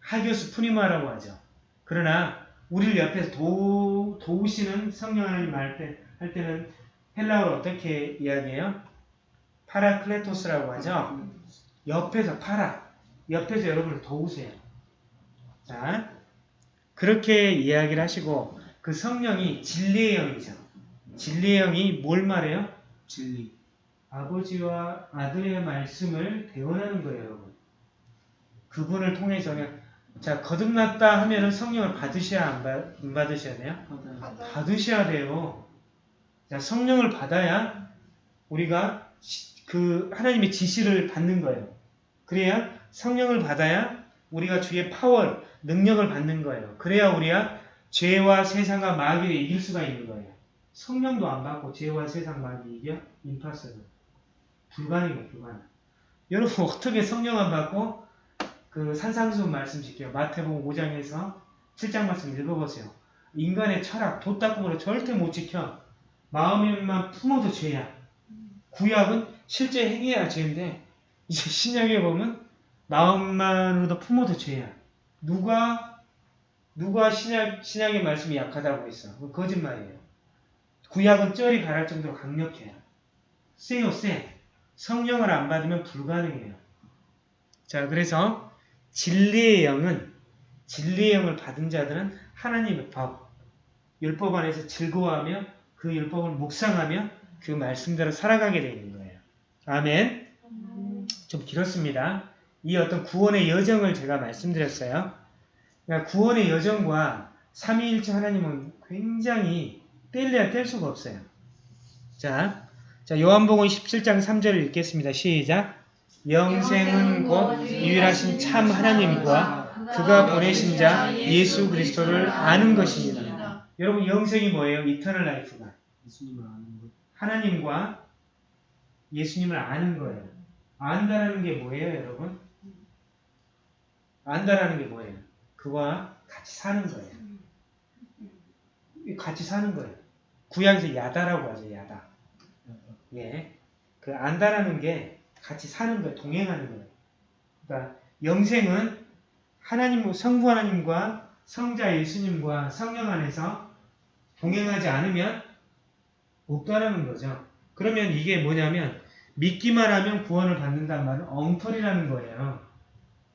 ἅγιος πνεῦμα라고 하죠. 그러나 우리를 옆에서 도, 도우시는 성령 하나님 할, 때, 할 때는 헬라어로 어떻게 이야기해요? παράκλητος라고 하죠. 옆에서 παρά, 옆에서 여러분을 도우세요. 자, 그렇게 이야기를 하시고 그 성령이 진리의 영이죠. 진리의 영이 뭘 말해요? 진리 아버지와 아들의 말씀을 대원하는 거예요, 여러분. 그분을 통해서 그냥 자 거듭났다 하면은 성령을 받으셔야 안, 받, 안 받으셔야 돼요? 받아요 받으셔야 돼요. 자 성령을 받아야 우리가 시- 그 하나님의 지시를 받는 거예요. 그래야 성령을 받아야 우리가 주의 파워, 능력을 받는 거예요. 그래야 우리가 죄와 세상과 마귀를 이길 수가 있는 거예요. 성령도 안 받고 죄와 세상 마귀 이겨? 임파서블. 불가능이에요, 불가능. 여러분 어떻게 성령 안 받고 그 산상수훈 말씀 지켜요. 마태복음 5장에서 7장 말씀 읽어보세요. 인간의 철학, 도닦음으로 절대 못 지켜. 마음에만 품어도 죄야. 구약은 실제 행해야 죄인데 이제 신약에 보면 마음만으로도 품어도 죄야. 누가 누가 신약 신약의 말씀이 약하다고 했어? 거짓말이에요. 구약은 쩔이 가랄 정도로 강력해요. 세요 세. 성령을 안 받으면 불가능해요. 자 그래서 진리의 영은 진리의 영을 받은 자들은 하나님의 법, 율법 안에서 즐거워하며 그 율법을 묵상하며 그 말씀대로 살아가게 되는 거예요. 아멘. 좀 길었습니다. 이 어떤 구원의 여정을 제가 말씀드렸어요. 그러니까 구원의 여정과 삼위일체 하나님은 굉장히 뗄래야 뗄 수가 없어요. 자, 자 요한복음 17장 3절을 읽겠습니다. 시작. 영생은 곧 유일하신 참 하나님과 그가 보내신 자 예수 그리스도를 아는 것입니다. 여러분 영생이 뭐예요? eternal life가. 하나님과 예수님을 아는 거예요. 안다라는 게 뭐예요, 여러분? 안다라는 게 뭐예요? 그와 같이 사는 거예요. 같이 사는 거예요. 구약에서 야다라고 하죠, 야다. 예. 그 안다라는 게 같이 사는 거예요. 동행하는 거예요. 그러니까 영생은 하나님, 성부 하나님과 성자 예수님과 성령 안에서 동행하지 않으면 없다라는 거죠. 그러면 이게 뭐냐면 믿기만 하면 구원을 받는다는 말은 엉터리라는 거예요.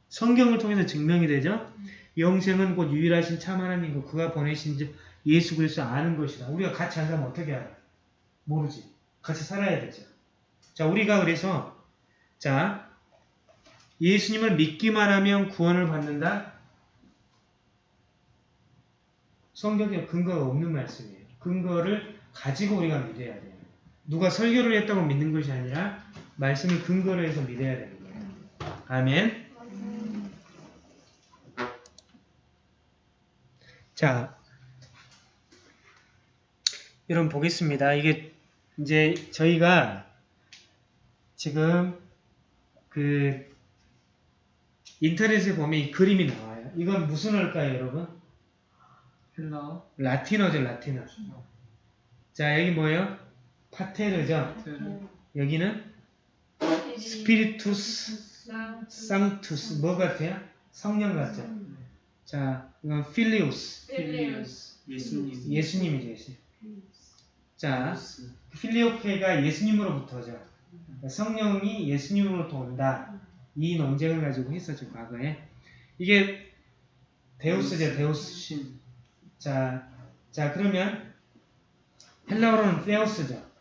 성경을 통해서 증명이 되죠. 영생은 곧 유일하신 참 하나님과 그가 보내신 자 예수 그리스도 아는 것이다. 우리가 같이 안 살면 어떻게 알아? 모르지. 같이 살아야 되죠. 자, 우리가 그래서 자 예수님을 믿기만 하면 구원을 받는다. 성경에 근거가 없는 말씀이에요. 근거를 가지고 우리가 믿어야 돼요. 누가 설교를 했다고 믿는 것이 아니라 말씀을 근거로 해서 믿어야 되는 거예요. 아멘. 자, 여러분 보겠습니다. 이게 이제 저희가 지금 그 인터넷에 보면 이 그림이 나와요. 이건 무슨 어일까요, 여러분? 헬라어. 라틴어죠, 라틴어. 자, 여기 뭐예요? Pater죠. ter. 여기는 Spiritus Sanctus 뭐 같아요? 성령 같죠. 자, 이건 Filius Filius. 예수님. 예수님이죠, 예수님. 자, Filioque가 예수님으로부터죠. 그러니까 성령이 예수님으로부터 온다. 이 논쟁을 가지고 했었죠, 과거에. 이게 Deus죠, Deus. 신. 자, 자 그러면 헬라어로는 θεός죠.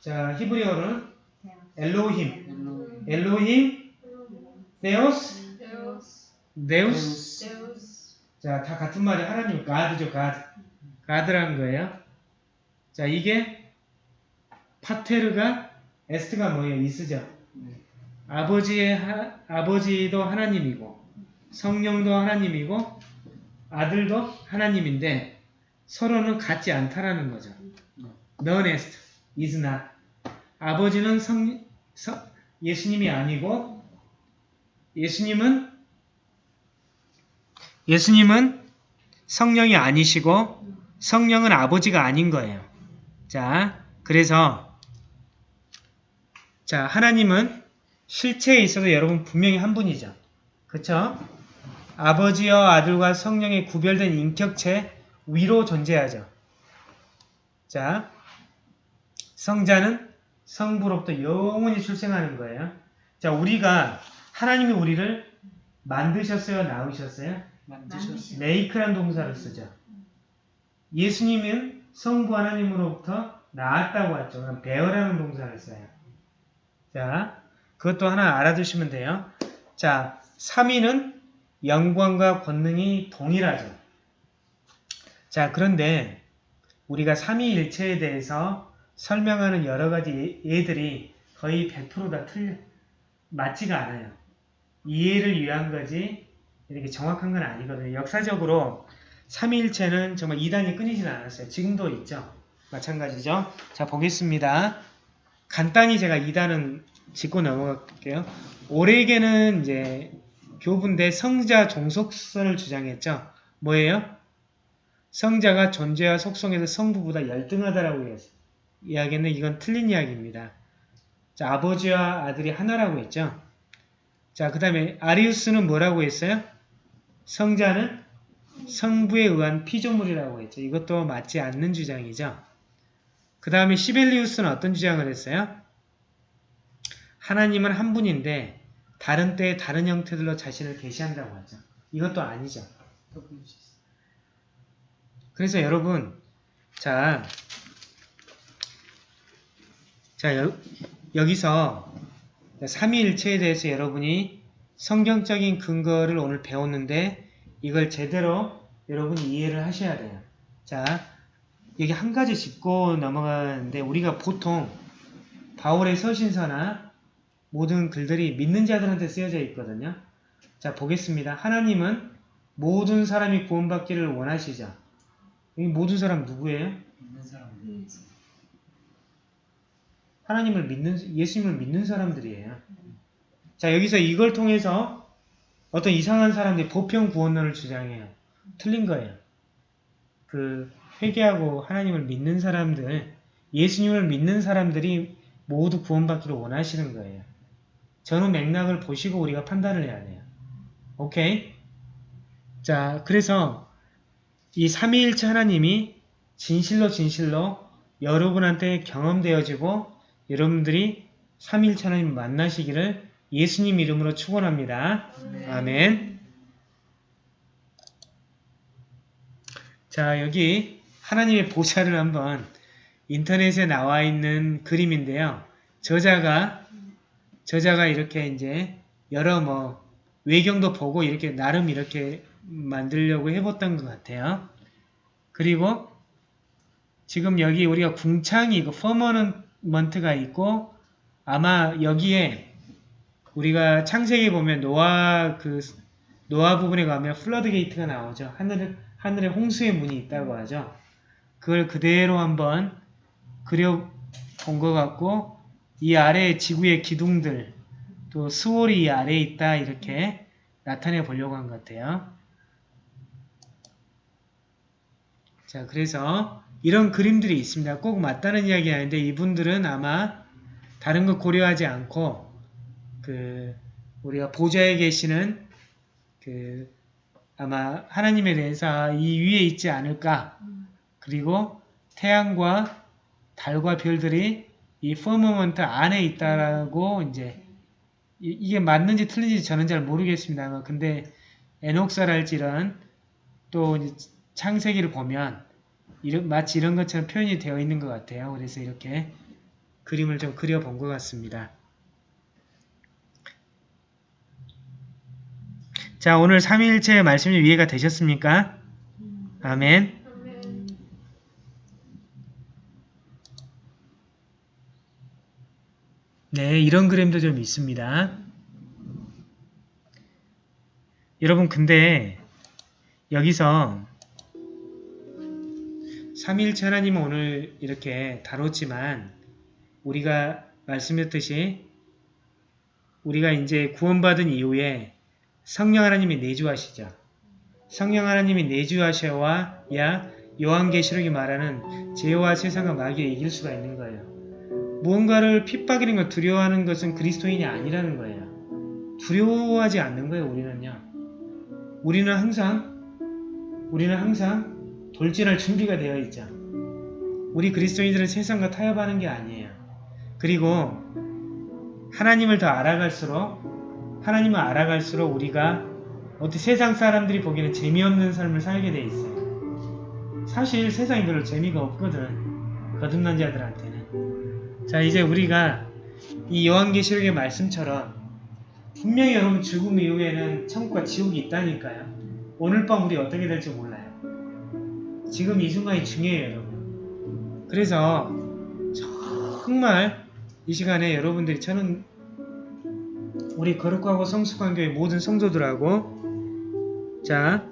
자, 히브리어로는 אלוהים. אלוהים, θεός, Deus. 자, 다 같은 말이 하나님, God죠, God. 가드라는 거예요. 자, 이게 파테르가 에스트가 뭐예요? 이스죠. 네. 아버지의 하- 아버지도 하나님이고 성령도 하나님이고 아들도 하나님인데 서로는 같지 않다라는 거죠. Est, is not. 아버지는 성, 성- 예수님이 아니고 예수님은 예수님은 성령이 아니시고 성령은 아버지가 아닌 거예요. 자, 그래서 자 하나님은 실체에 있어서 여러분 분명히 한 분이죠. 그쵸? 아버지와 아들과 성령의 구별된 인격체 위로 존재하죠. 자, 성자는 성부로부터 영원히 출생하는 거예요. 자, 우리가 하나님이 우리를 만드셨어요, 낳으셨어요? 만드셨어요. 메이크란 동사를 쓰죠. 예수님은 성부 하나님으로부터 나았다고 했죠. 그럼 베어라는 동사를 써요. 자, 그것도 하나 알아두시면 돼요. 자, 3위는 영광과 권능이 동일하죠. 자, 그런데 우리가 삼위일체에 대해서 설명하는 여러 가지 예- 예들이 거의 100%다 틀려 맞지가 않아요. 이해를 위한 거지 이렇게 정확한 건 아니거든요. 역사적으로 삼위일체는 정말 이단이 끊이진 않았어요. 지금도 있죠. 마찬가지죠. 자 보겠습니다. 간단히 제가 이단은 짚고 넘어갈게요. 오레게는 이제 교부인데 성자 종속선을 주장했죠. 뭐예요? 성자가 존재와 속성에서 성부보다 열등하다라고 했- 이야기했는데 이건 틀린 이야기입니다. 자, 아버지와 아들이 하나라고 했죠. 자, 그 다음에 아리우스는 뭐라고 했어요? 성자는 성부에 의한 피조물이라고 했죠. 이것도 맞지 않는 주장이죠. 그 다음에 시벨리우스는 어떤 주장을 했어요? 하나님은 한 분인데 다른 때에 다른 형태들로 자신을 계시한다고 하죠. 이것도 아니죠. 그래서 여러분 자, 자 여, 여기서 삼위일체에 대해서 여러분이 성경적인 근거를 오늘 배웠는데 이걸 제대로 여러분이 이해를 하셔야 돼요. 자, 여기 한 가지 짚고 넘어가는데 우리가 보통 바울의 서신서나 모든 글들이 믿는 자들한테 쓰여져 있거든요. 자, 보겠습니다. 하나님은 모든 사람이 구원받기를 원하시죠. 이 모든 사람 누구예요? 있는 사람 하나님을 믿는, 예수님을 믿는 사람들이에요. 자, 여기서 이걸 통해서 어떤 이상한 사람들이 보편 구원론을 주장해요. 틀린 거예요. 그, 회개하고 하나님을 믿는 사람들, 예수님을 믿는 사람들이 모두 구원받기를 원하시는 거예요. 전후 맥락을 보시고 우리가 판단을 해야 돼요. 오케이? 자, 그래서 이 삼위일체 하나님이 진실로 진실로 여러분한테 경험되어지고 여러분들이 삼위일체 하나님 만나시기를 예수님 이름으로 축원합니다. 아멘. 자, 여기 하나님의 보좌를 한번 인터넷에 나와 있는 그림인데요. 저자가 저자가 이렇게 이제 여러 뭐 외경도 보고 이렇게 나름 이렇게 만들려고 해봤던 것 같아요. 그리고 지금 여기 우리가 궁창이 있고 firmament가 있고 아마 여기에 우리가 창세기 보면 노아 그 노아 부분에 가면 floodgate가 나오죠. 하늘 하늘에 홍수의 문이 있다고 하죠. 그걸 그대로 한번 그려 본 것 같고 이 아래 지구의 기둥들 또 수월이 이 아래에 있다 이렇게 나타내 보려고 한 것 같아요. 자 그래서 이런 그림들이 있습니다. 꼭 맞다는 이야기 아닌데 이분들은 아마 다른 거 고려하지 않고 그 우리가 보좌에 계시는 그 아마 하나님에 대해서 이 위에 있지 않을까 그리고 태양과 달과 별들이 이 firmament 안에 있다라고 이제 이- 이게 맞는지 틀린지 저는 잘 모르겠습니다. 근데 에녹서랄지 이런 또 창세기를 보면 이런, 마치 이런 것처럼 표현이 되어 있는 것 같아요. 그래서 이렇게 그림을 좀 그려본 것 같습니다. 자, 오늘 삼위일체의 말씀이 이해가 되셨습니까? 아멘. 네, 이런 그림도 좀 있습니다. 여러분, 근데 여기서 삼위일체 하나님은 오늘 이렇게 다뤘지만 우리가 말씀드렸듯이 우리가 이제 구원받은 이후에 성령 하나님이 내주하시죠. 성령 하나님이 내주하셔야 요한계시록이 말하는 죄와 세상과 마귀에 이길 수가 있는 거예요. 무언가를 핍박이는 걸 두려워하는 것은 그리스도인이 아니라는 거예요. 두려워하지 않는 거예요, 우리는요. 우리는 항상, 우리는 항상 돌진할 준비가 되어 있죠. 우리 그리스도인들은 세상과 타협하는 게 아니에요. 그리고 하나님을 더 알아갈수록, 하나님을 알아갈수록 우리가 어떻게 세상 사람들이 보기에는 재미없는 삶을 살게 돼 있어요. 사실 세상이 별로 재미가 없거든. 거듭난 자들한테는. 자 이제 우리가 이 요한계시록의 말씀처럼 분명히 여러분 죽음 이후에는 천국과 지옥이 있다니까요. 오늘 밤 우리 어떻게 될지 몰라요. 지금 이 순간이 중요해요 여러분. 그래서 정말 이 시간에 여러분들이 저는 우리 거룩하고 성숙한 교회 모든 성도들하고 자